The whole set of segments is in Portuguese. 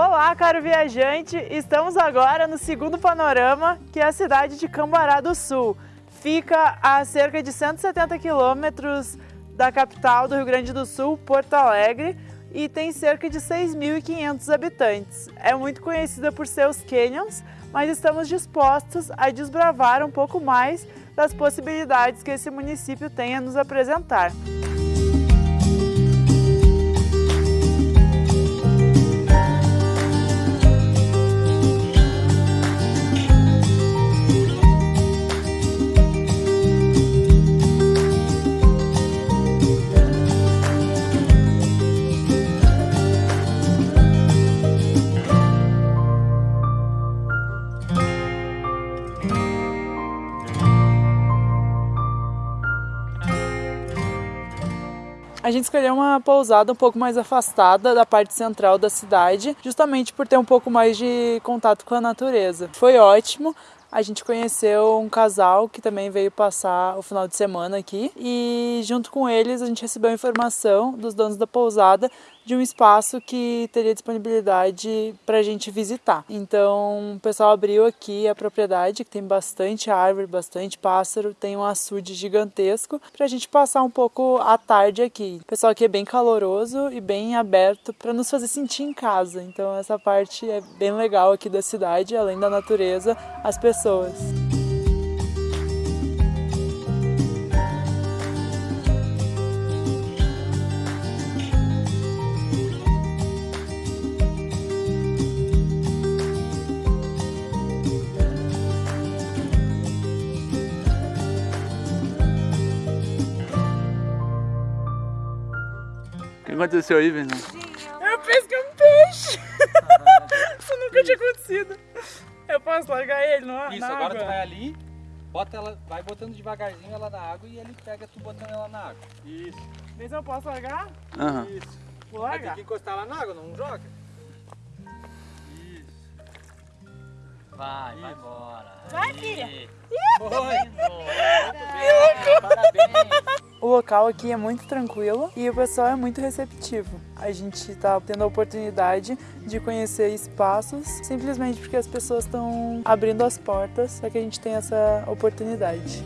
Olá, caro viajante! Estamos agora no segundo panorama, que é a cidade de Cambará do Sul. Fica a cerca de 170 quilômetros da capital do Rio Grande do Sul, Porto Alegre, e tem cerca de 6.500 habitantes. É muito conhecida por seus canyons, mas estamos dispostos a desbravar um pouco mais das possibilidades que esse município tem a nos apresentar. A gente escolheu uma pousada um pouco mais afastada da parte central da cidade, justamente por ter um pouco mais de contato com a natureza. Foi ótimo, a gente conheceu um casal que também veio passar o final de semana aqui e junto com eles a gente recebeu informação dos donos da pousada de um espaço que teria disponibilidade para a gente visitar. Então o pessoal abriu aqui a propriedade, que tem bastante árvore, bastante pássaro, tem um açude gigantesco para a gente passar um pouco a tarde aqui. O pessoal aqui é bem caloroso e bem aberto para nos fazer sentir em casa. Então essa parte é bem legal aqui da cidade, além da natureza, as pessoas. Aconteceu aí, Fernando? Eu pesquei um peixe! Isso nunca tinha acontecido. Eu posso largar ele no, Isso, agora água? tu vai ali, bota ela, vai botando devagarzinho ela na água e ele pega tu botando ela na água. Isso. Vê se eu posso largar? Aham. Isso. Vou Vai ter largar. que encostar lá na água, não joga. Isso. Vai, vai embora. Vai, filha. Foi. Local aqui é muito tranquilo e o pessoal é muito receptivo. A gente está tendo a oportunidade de conhecer espaços simplesmente porque as pessoas estão abrindo as portas para que a gente tenha essa oportunidade.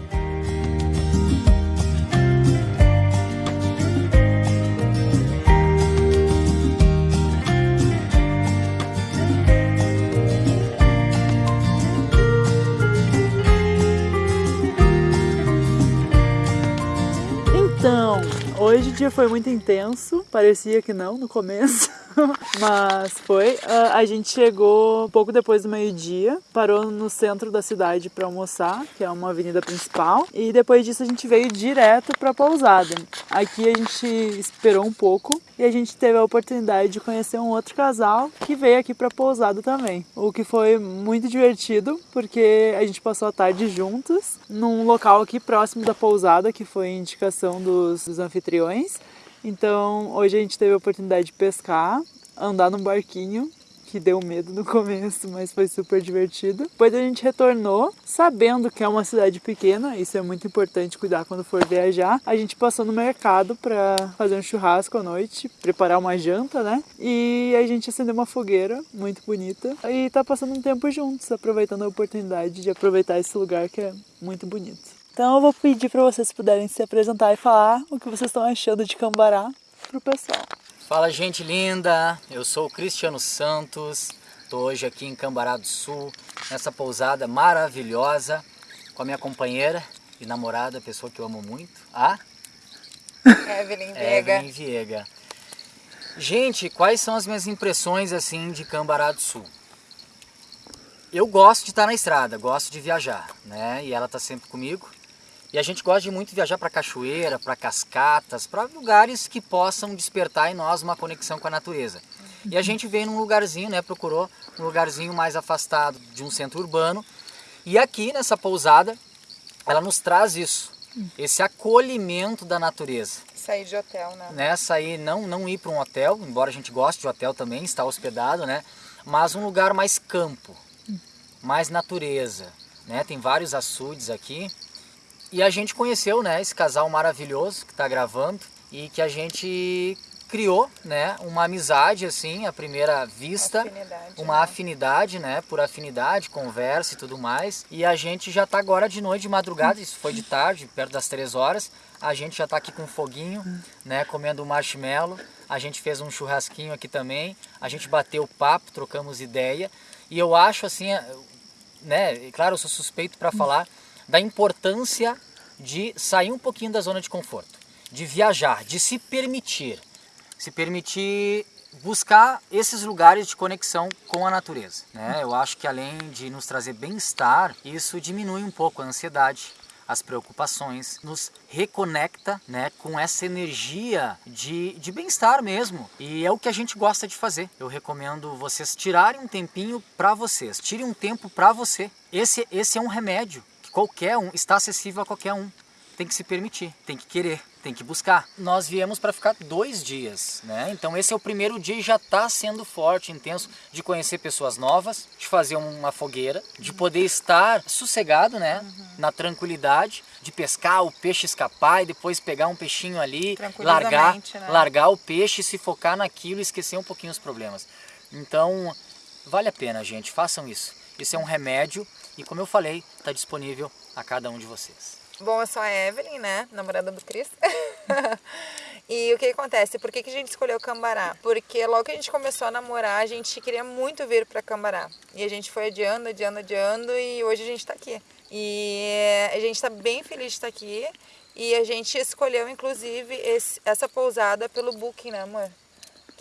Hoje o dia foi muito intenso, parecia que não no começo, mas foi. Ah, A gente chegou pouco depois do meio-dia, parou no centro da cidade para almoçar, que é uma avenida principal, e depois disso a gente veio direto para a pousada. Aqui a gente esperou um pouco e a gente teve a oportunidade de conhecer um outro casal que veio aqui para a pousada também, o que foi muito divertido porque a gente passou a tarde juntos num local aqui próximo da pousada, que foi indicação dos, dos anfitriões. Então hoje a gente teve a oportunidade de pescar, andar num barquinho que deu medo no começo, mas foi super divertido. Depois a gente retornou, sabendo que é uma cidade pequena, isso é muito importante cuidar quando for viajar. A gente passou no mercado para fazer um churrasco à noite, preparar uma janta, né? E a gente acendeu uma fogueira muito bonita e tá passando um tempo juntos, aproveitando a oportunidade de aproveitar esse lugar que é muito bonito. Então eu vou pedir para vocês puderem se apresentar e falar o que vocês estão achando de Cambará pro pessoal. Fala gente linda, eu sou o Cristiano Santos, estou hoje aqui em Cambará do Sul, nessa pousada maravilhosa, com a minha companheira e namorada, pessoa que eu amo muito, a Evelyn Vega. Evelyn Viega. Gente, quais são as minhas impressões assim de Cambará do Sul? Eu gosto de estar na estrada, gosto de viajar, né? E ela está sempre comigo. E a gente gosta de muito viajar para cachoeira, para cascatas, para lugares que possam despertar em nós uma conexão com a natureza. E a gente veio num lugarzinho, né? Procurou um lugarzinho mais afastado de um centro urbano. E aqui nessa pousada, ela nos traz isso, esse acolhimento da natureza Sair de hotel, né? né, sair, não, não ir para um hotel, embora a gente goste de hotel também, estar hospedado, né, mas um lugar mais campo, mais natureza, né, tem vários açudes aqui, e a gente conheceu, né, esse casal maravilhoso que está gravando, e que a gente criou, né, uma amizade assim, à primeira vista, Afinidade, uma né? afinidade, né, por afinidade, conversa e tudo mais. E a gente já tá agora de noite, de madrugada, isso foi de tarde, perto das três horas. A gente já tá aqui com foguinho, né, comendo um marshmallow. A gente fez um churrasquinho aqui também. A gente bateu papo, trocamos ideia. E eu acho assim, né, e claro, eu sou suspeito para falar da importância de sair um pouquinho da zona de conforto, de viajar, de se permitir, se permitir buscar esses lugares de conexão com a natureza. Né? Eu acho que além de nos trazer bem-estar, isso diminui um pouco a ansiedade, as preocupações, nos reconecta né, com essa energia de, de bem-estar mesmo. E é o que a gente gosta de fazer. Eu recomendo vocês tirarem um tempinho para vocês, tirem um tempo para você. Esse, esse é um remédio qualquer um está acessível a qualquer um. Tem que se permitir, tem que querer, tem que buscar. Nós viemos para ficar dois dias, né? Então esse é o primeiro dia e já está sendo forte, intenso, de conhecer pessoas novas, de fazer uma fogueira, de poder estar sossegado, né? Na tranquilidade, de pescar, o peixe escapar e depois pegar um peixinho ali, largar, né? largar o peixe, se focar naquilo e esquecer um pouquinho os problemas. Então, vale a pena, gente, façam isso. Isso é um remédio e, como eu falei, está disponível a cada um de vocês. Bom, eu sou a Evelyn, né? Namorada do Cris. e o que acontece? Por que, que a gente escolheu Cambará? Porque logo que a gente começou a namorar, a gente queria muito vir para Cambará. E a gente foi adiando, adiando, adiando e hoje a gente está aqui. E a gente está bem feliz de estar aqui. E a gente escolheu, inclusive, esse- essa pousada pelo Booking, né, amor?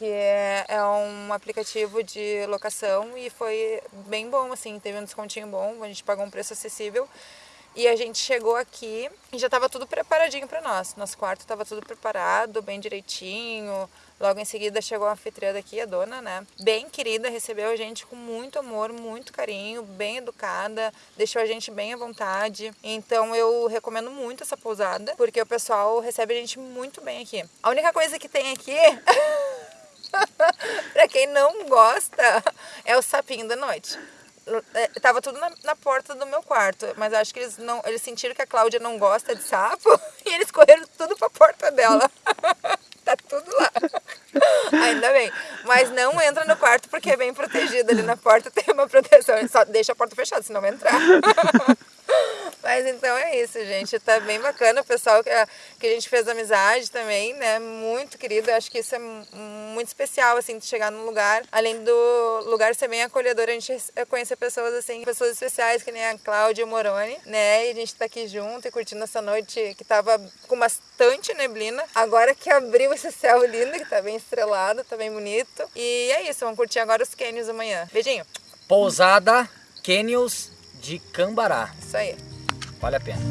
Que é, é um aplicativo de locação e foi bem bom, assim, teve um descontinho bom, a gente pagou um preço acessível. E a gente chegou aqui e já estava tudo preparadinho para nós. Nosso quarto estava tudo preparado, bem direitinho. Logo em seguida chegou a anfitriã daqui, a dona, né? Bem querida, recebeu a gente com muito amor, muito carinho, bem educada, deixou a gente bem à vontade. Então eu recomendo muito essa pousada, porque o pessoal recebe a gente muito bem aqui. A única coisa que tem aqui pra quem não gosta, é o sapinho da noite. É, Tava tudo na, na porta do meu quarto, mas acho que eles não, eles sentiram que a Cláudia não gosta de sapo e eles correram tudo pra porta dela. tá tudo lá. Ainda bem. Mas não entra no quarto porque é bem protegido. Ali na porta tem uma proteção. Só deixa a porta fechada, senão vai entrar. Mas então é isso, gente. Tá bem bacana. O pessoal que a, que a gente fez amizade também, né? Muito querido. Eu acho que isso é mu- muito especial, assim, de chegar num lugar. Além do lugar ser bem acolhedor, a gente é conhecer pessoas, assim, pessoas especiais, que nem a Cláudia Moroni, né? E a gente tá aqui junto e curtindo essa noite que tava com bastante neblina. Agora que abriu esse céu lindo, que tá bem estrelado, tá bem bonito. E é isso, vamos curtir agora os canyons amanhã. Beijinho. Pousada Canyons de Cambará. Isso aí. Vale a pena.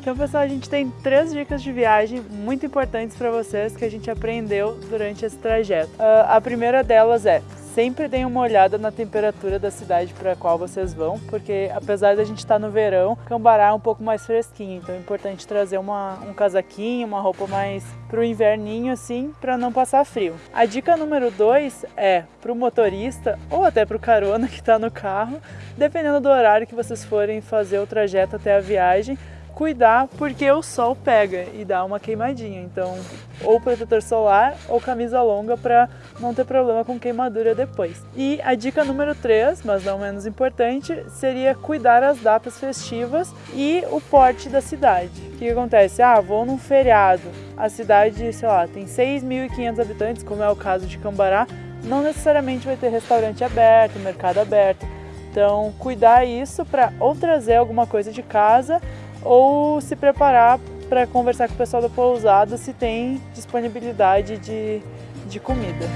Então, pessoal, a gente tem três dicas de viagem muito importantes para vocês que a gente aprendeu durante esse trajeto. Ah, a primeira delas é sempre deem uma olhada na temperatura da cidade para a qual vocês vão, porque apesar da gente estar no verão, Cambará é um pouco mais fresquinho, então é importante trazer uma, um casaquinho, uma roupa mais pro inverninho assim, para não passar frio. A dica número dois é pro motorista ou até pro carona que está no carro, dependendo do horário que vocês forem fazer o trajeto até a viagem, cuidar porque o sol pega e dá uma queimadinha. Então, ou protetor solar ou camisa longa para não ter problema com queimadura depois. E a dica número 3, mas não menos importante, seria cuidar as datas festivas e o porte da cidade. O que, acontece? Ah, vou num feriado. A cidade, sei lá, tem 6.500 habitantes, como é o caso de Cambará, não necessariamente vai ter restaurante aberto, mercado aberto. Então, cuidar isso para ou trazer alguma coisa de casa ou se preparar para conversar com o pessoal da pousada se tem disponibilidade de, de comida.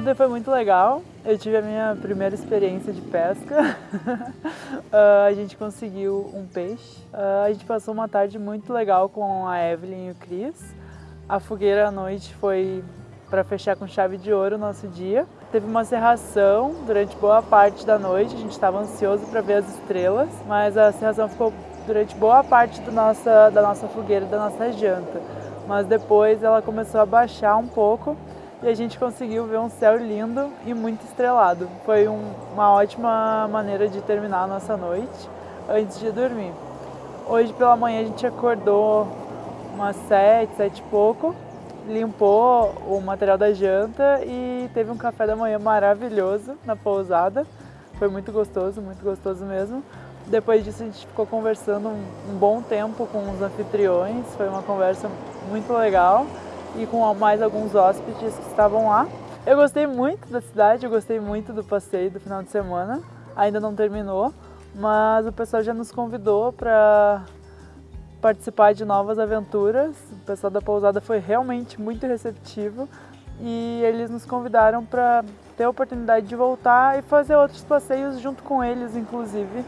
Ontem foi muito legal. eu tive a minha primeira experiência de pesca. uh, a gente conseguiu um peixe. Uh, a gente passou uma tarde muito legal com a Evelyn e o Cris. A fogueira à noite foi para fechar com chave de ouro o nosso dia. Teve uma serração durante boa parte da noite, a gente estava ansioso para ver as estrelas, mas a serração ficou durante boa parte do nossa, da nossa fogueira, da nossa janta. Mas depois ela começou a baixar um pouco e a gente conseguiu ver um céu lindo e muito estrelado. Foi um, uma ótima maneira de terminar a nossa noite antes de dormir. Hoje pela manhã a gente acordou umas sete, sete e pouco, limpou o material da janta e teve um café da manhã maravilhoso na pousada. Foi muito gostoso, muito gostoso mesmo. Depois disso a gente ficou conversando um, um bom tempo com os anfitriões, foi uma conversa muito legal e com mais alguns hóspedes que estavam lá. Eu gostei muito da cidade, eu gostei muito do passeio do final de semana. Ainda não terminou, mas o pessoal já nos convidou para participar de novas aventuras. O pessoal da pousada foi realmente muito receptivo e eles nos convidaram para ter a oportunidade de voltar e fazer outros passeios junto com eles, inclusive,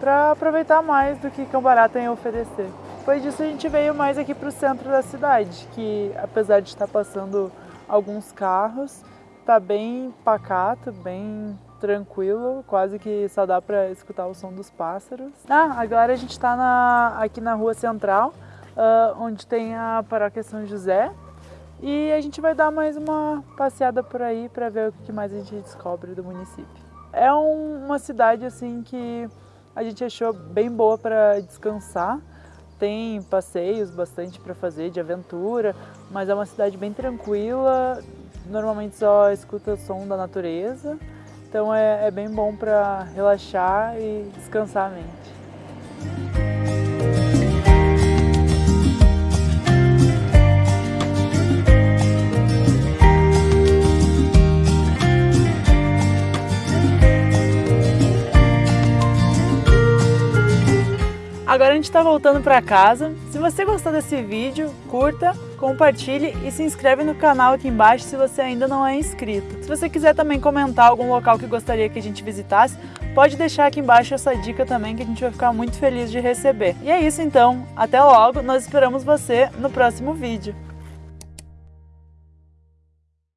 para aproveitar mais do que Cambará tem a oferecer. Depois disso a gente veio mais aqui para o centro da cidade, que apesar de estar passando alguns carros, está bem pacato, bem tranquilo, quase que só dá para escutar o som dos pássaros. Ah, agora a gente está aqui na rua central, uh, onde tem a paróquia São José, e a gente vai dar mais uma passeada por aí para ver o que mais a gente descobre do município. É um, uma cidade assim que a gente achou bem boa para descansar tem passeios bastante para fazer de aventura, mas é uma cidade bem tranquila, normalmente só escuta o som da natureza, então é, é bem bom para relaxar e descansar a mente. Agora a gente está voltando para casa. Se você gostou desse vídeo, curta, compartilhe e se inscreve no canal aqui embaixo se você ainda não é inscrito. Se você quiser também comentar algum local que gostaria que a gente visitasse, pode deixar aqui embaixo essa dica também que a gente vai ficar muito feliz de receber. E é isso então, até logo, nós esperamos você no próximo vídeo.